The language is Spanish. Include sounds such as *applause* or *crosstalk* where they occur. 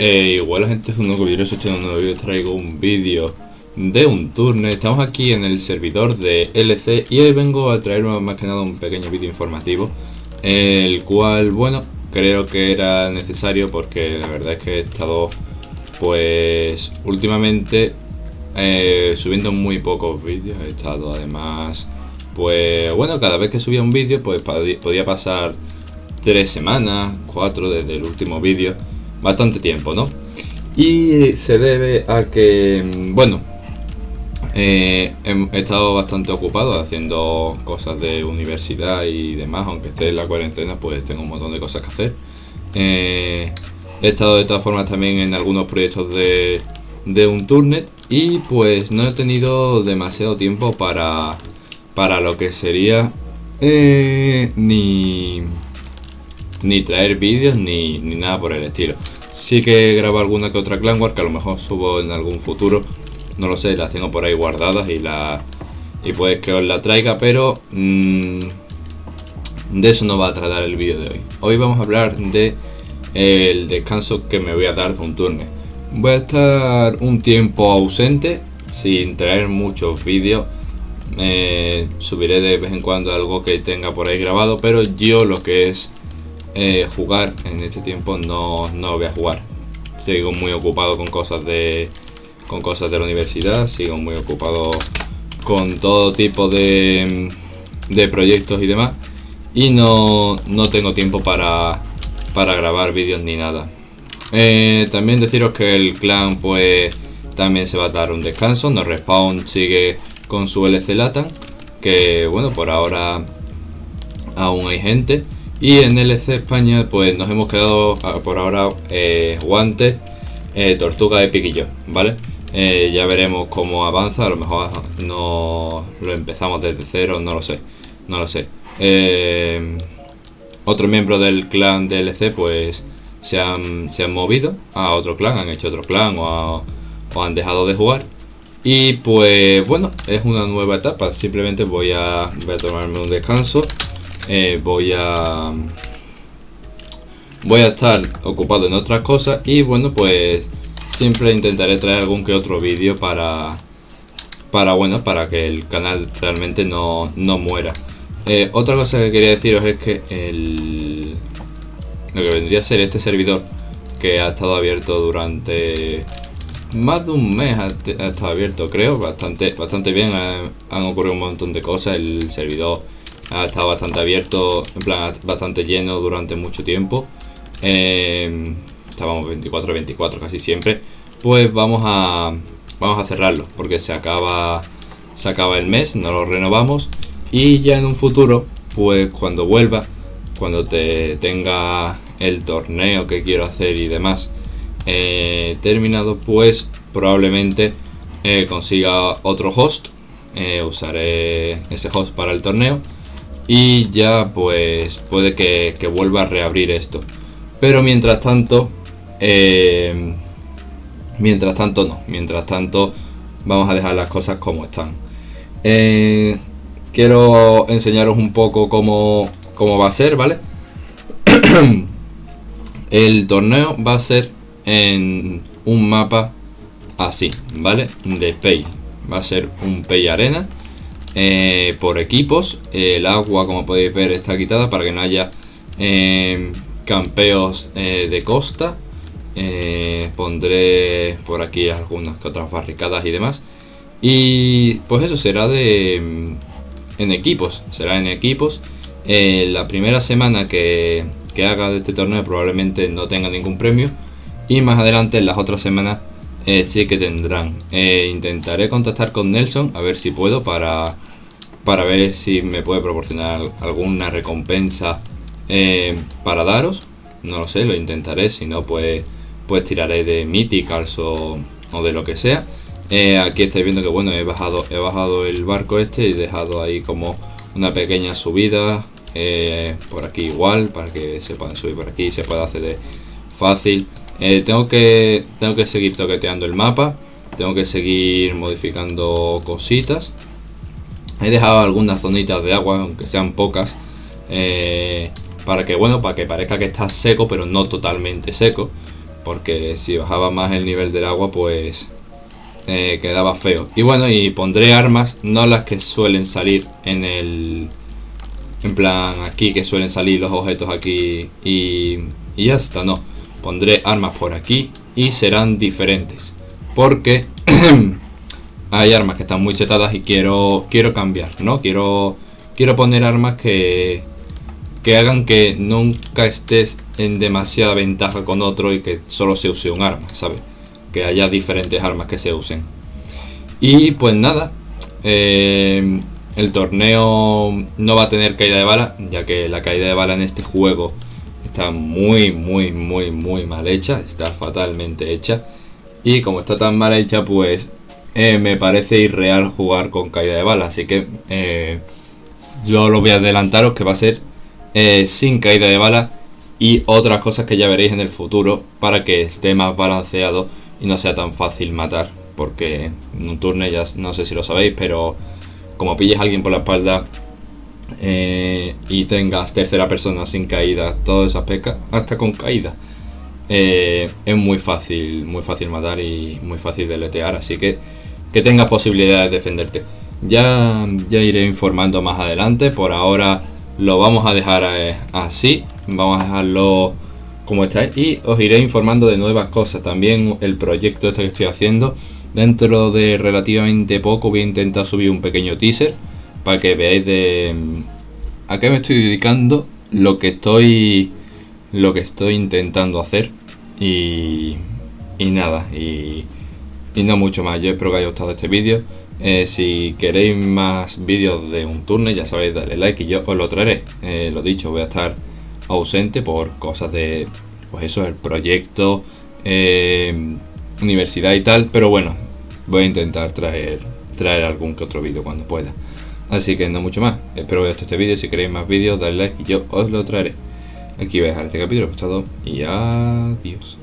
Eh, igual la gente es un nuevo vídeo, en un nuevo vídeo, traigo un vídeo de un turno. Estamos aquí en el servidor de LC y hoy vengo a traer más que nada un pequeño vídeo informativo, el cual, bueno, creo que era necesario porque la verdad es que he estado, pues, últimamente eh, subiendo muy pocos vídeos, he estado además, pues, bueno, cada vez que subía un vídeo, pues podía pasar tres semanas, cuatro desde el último vídeo bastante tiempo, ¿no? Y se debe a que, bueno, eh, he estado bastante ocupado haciendo cosas de universidad y demás, aunque esté en la cuarentena, pues tengo un montón de cosas que hacer. Eh, he estado de todas formas también en algunos proyectos de, de un turnet y pues no he tenido demasiado tiempo para, para lo que sería eh, ni ni traer vídeos ni, nada por el estilo. Sí que grabo alguna que otra Clan War que a lo mejor subo en algún futuro. No lo sé, las tengo por ahí guardadas y la y puede que os la traiga, pero mm, de eso no va a tratar el vídeo de hoy. Hoy vamos a hablar de el descanso que me voy a dar de un turno. Voy a estar un tiempo ausente, sin traer muchos vídeos. subiré de vez en cuando algo que tenga por ahí grabado, pero yo lo que es eh, jugar en este tiempo no, no voy a jugar. Sigo muy ocupado con cosas de con cosas de la universidad, sigo muy ocupado con todo tipo de, de proyectos y demás y no, no tengo tiempo para, para grabar vídeos ni nada. Eh, también deciros que el clan pues también se va a dar un descanso, no respawn sigue con su LC Latan, que bueno por ahora aún hay gente y en LC España pues nos hemos quedado ah, por ahora eh, guantes, eh, tortuga de piquillo, ¿vale? Eh, ya veremos cómo avanza, a lo mejor no lo empezamos desde cero, no lo sé, no lo sé. otro miembro del clan de LC pues se han, se han movido a otro clan, han hecho otro clan o, o han dejado de jugar. Y pues bueno, es una nueva etapa, simplemente voy a, voy a tomarme un descanso eh, voy a voy a estar ocupado en otras cosas y bueno pues siempre intentaré traer algún que otro vídeo para para bueno para que el canal realmente no, no muera. Eh, otra cosa que quería deciros es que el lo que vendría a ser este servidor que ha estado abierto durante más de un mes ha, estado abierto creo bastante bastante bien han ocurrido un montón de cosas el servidor ha estado bastante abierto, en plan bastante lleno durante mucho tiempo. Eh, estábamos 24-24 casi siempre. Pues vamos a vamos a cerrarlo porque se acaba se acaba el mes, no lo renovamos y ya en un futuro, pues cuando vuelva, cuando te tenga el torneo que quiero hacer y demás eh, terminado, pues probablemente eh, consiga otro host. usaré ese host para el torneo y ya pues puede que, vuelva a reabrir esto. Pero mientras tanto eh, mientras tanto no. Mientras tanto vamos a dejar las cosas como están. Eh, quiero enseñaros un poco cómo, cómo va a ser vale *clears throat* el torneo va a ser en un mapa así vale de pay va a ser un pay arena eh, por equipos. El agua, como podéis ver, está quitada para que no haya eh, campeos eh, de costa. pondré por aquí algunas otras barricadas y demás. Y pues eso será de mm, en equipos, será en equipos. la primera semana que, que haga de este torneo probablemente no tenga ningún premio. Y más adelante en las otras semanas eh, sí que tendrán. Eh, intentaré contactar con Nelson a ver si puedo para, para ver si me puede proporcionar alguna recompensa eh, para daros. No lo sé, lo intentaré. Si no, pues, pues tiraré de Mythicals o, o de lo que sea. aquí estáis viendo que bueno, he bajado, he bajado el barco este y he dejado ahí como una pequeña subida. por aquí igual, para que se puedan subir por aquí y se pueda acceder fácil. Eh, tengo, que, tengo que seguir toqueteando el mapa. Tengo que seguir modificando cositas. He dejado algunas zonitas de agua, aunque sean pocas. Eh, para que, bueno, para que parezca que está seco, pero no totalmente seco. porque si bajaba más el nivel del agua pues eh, quedaba feo. Y bueno, y pondré armas, no las que suelen salir en el... En plan aquí, que suelen salir los objetos aquí y, y ya está, no. Pondré armas por aquí y serán diferentes. Porque *clears throat* hay armas que están muy chetadas y quiero quiero cambiar, ¿no? Quiero quiero poner armas que que hagan que nunca estés en demasiada ventaja con otro y que solo se use un arma, ¿sabes? Que haya diferentes armas que se usen. Y pues nada, eh, el torneo no va a tener caída de bala, ya que la caída de bala en este juego está muy, muy, muy, muy mal hecha, está fatalmente hecha. Y como está tan mal hecha, pues eh, me parece irreal jugar con caída de bala. Así que eh, yo lo voy a adelantaros que va a ser eh, sin caída de bala y otras cosas que ya veréis en el futuro para que esté más balanceado y no sea tan fácil matar. Porque en un turno ya no sé si lo sabéis, pero como pilles a alguien por la espalda y tengas tercera persona sin caída, todas esas pecas, hasta con caída. es muy fácil, muy fácil matar y muy fácil deletear, así que que tengas posibilidad de defenderte. Ya, ya iré informando más adelante, por ahora lo vamos a dejar eh, así, vamos a dejarlo como está y os iré informando de nuevas cosas. También el proyecto este que estoy haciendo, dentro de relativamente poco voy a intentar subir un pequeño teaser para que veáis de mm, a qué me estoy dedicando, lo que estoy lo que estoy intentando hacer y, nada, y y no mucho más, yo espero que haya gustado este vídeo. Eh, si queréis más vídeos de un turno, ya sabéis, darle like y yo os lo traeré. Eh, lo dicho, voy a estar ausente por cosas de, pues eso, el proyecto, eh, universidad y tal. Pero bueno, voy a intentar traer, traer algún que otro vídeo cuando pueda. Así que no mucho más. Espero que os este vídeo. Si queréis más vídeos, dale like y yo os lo traeré. Aquí voy a dejar este capítulo. Pues todo y adiós.